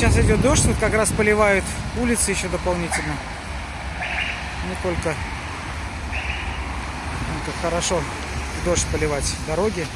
Сейчас идет дождь, тут как раз поливают улицы еще дополнительно. Не только только как хорошо дождь поливать дороги.